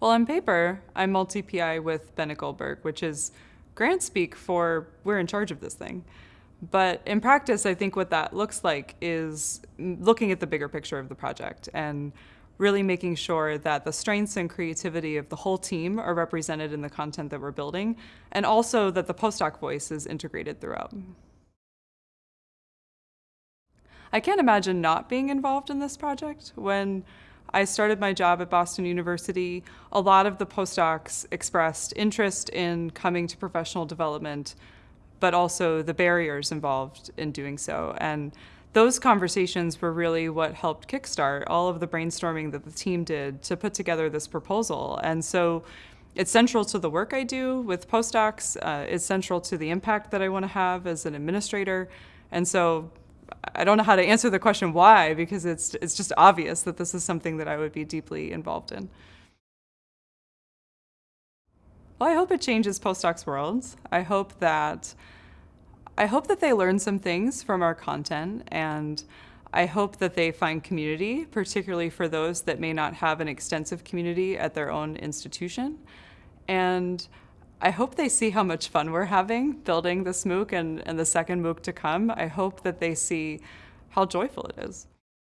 Well, on paper, I'm multi-PI with Bennett Goldberg, which is grant speak for we're in charge of this thing. But in practice, I think what that looks like is looking at the bigger picture of the project and really making sure that the strengths and creativity of the whole team are represented in the content that we're building, and also that the postdoc voice is integrated throughout. I can't imagine not being involved in this project. When I started my job at Boston University, a lot of the postdocs expressed interest in coming to professional development, but also the barriers involved in doing so. And those conversations were really what helped kickstart all of the brainstorming that the team did to put together this proposal. And so it's central to the work I do with postdocs. Uh, it's central to the impact that I want to have as an administrator. And so I don't know how to answer the question why, because it's, it's just obvious that this is something that I would be deeply involved in. Well, I hope it changes postdocs' worlds. I hope that I hope that they learn some things from our content and I hope that they find community, particularly for those that may not have an extensive community at their own institution. And I hope they see how much fun we're having building this MOOC and, and the second MOOC to come. I hope that they see how joyful it is.